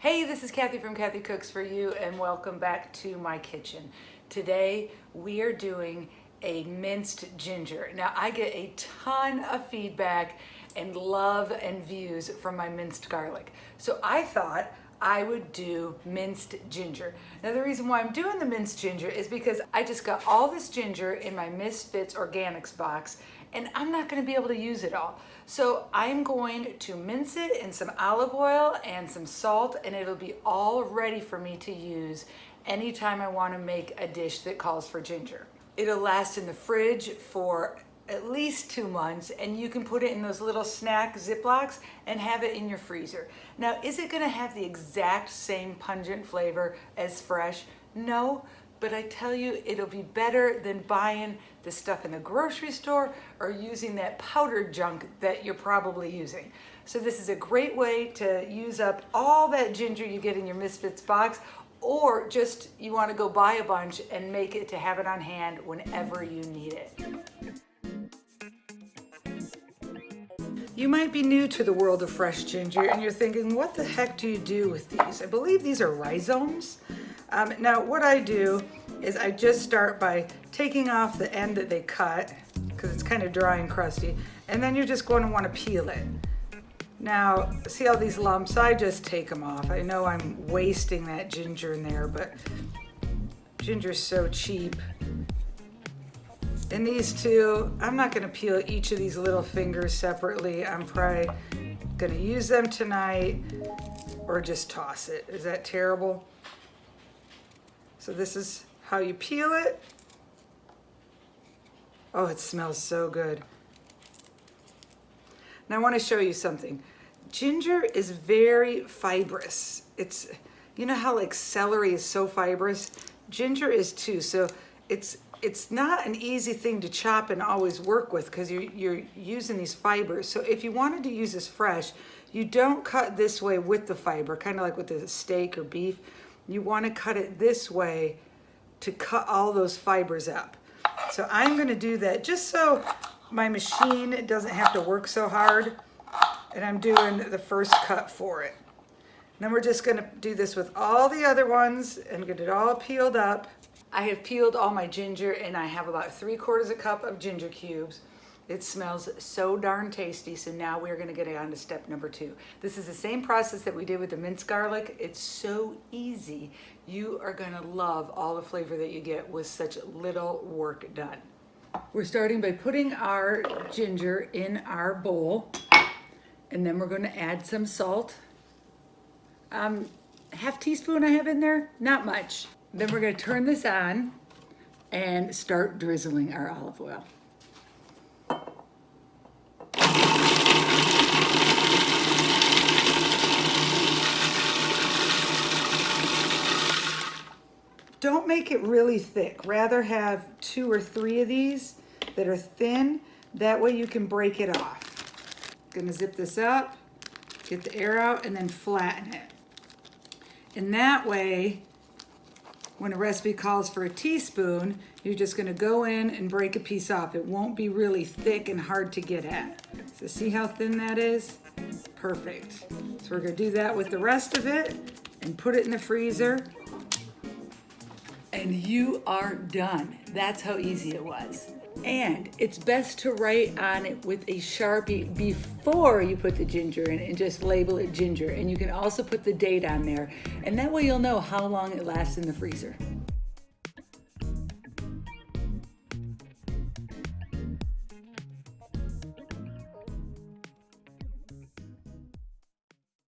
Hey, this is Kathy from Kathy Cooks For You and welcome back to my kitchen. Today we are doing a minced ginger. Now I get a ton of feedback and love and views from my minced garlic. So I thought I would do minced ginger. Now the reason why I'm doing the minced ginger is because I just got all this ginger in my Misfits Organics box and I'm not gonna be able to use it all. So I'm going to mince it in some olive oil and some salt and it'll be all ready for me to use anytime I wanna make a dish that calls for ginger. It'll last in the fridge for at least two months and you can put it in those little snack Ziplocs and have it in your freezer. Now, is it gonna have the exact same pungent flavor as fresh? No, but I tell you, it'll be better than buying the stuff in the grocery store or using that powdered junk that you're probably using. So this is a great way to use up all that ginger you get in your Misfits box or just you wanna go buy a bunch and make it to have it on hand whenever you need it. You might be new to the world of fresh ginger and you're thinking, what the heck do you do with these? I believe these are rhizomes. Um, now what I do is I just start by taking off the end that they cut because it's kind of dry and crusty and then you're just going to want to peel it. Now, see all these lumps? I just take them off. I know I'm wasting that ginger in there, but ginger's so cheap. And these two, I'm not gonna peel each of these little fingers separately. I'm probably gonna use them tonight or just toss it. Is that terrible? So this is how you peel it. Oh, it smells so good. Now I wanna show you something. Ginger is very fibrous. It's, you know how like celery is so fibrous? Ginger is too, so it's it's not an easy thing to chop and always work with because you're, you're using these fibers. So if you wanted to use this fresh, you don't cut this way with the fiber, kind of like with the steak or beef. You want to cut it this way to cut all those fibers up. So I'm going to do that just so my machine doesn't have to work so hard. And I'm doing the first cut for it. then we're just going to do this with all the other ones and get it all peeled up. I have peeled all my ginger and I have about three quarters a cup of ginger cubes. It smells so darn tasty. So now we're gonna get on to step number two. This is the same process that we did with the minced garlic. It's so easy. You are gonna love all the flavor that you get with such little work done. We're starting by putting our ginger in our bowl and then we're gonna add some salt. Um, half teaspoon I have in there, not much. Then we're gonna turn this on and start drizzling our olive oil. Don't make it really thick. Rather have two or three of these that are thin. That way you can break it off. Gonna zip this up, get the air out, and then flatten it. And that way, when a recipe calls for a teaspoon, you're just gonna go in and break a piece off. It won't be really thick and hard to get at. So see how thin that is? Perfect. So we're gonna do that with the rest of it and put it in the freezer. And you are done. That's how easy it was. And it's best to write on it with a Sharpie before you put the ginger in and just label it ginger. And you can also put the date on there. And that way you'll know how long it lasts in the freezer.